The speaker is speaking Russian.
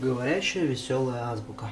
Говорящая веселая азбука.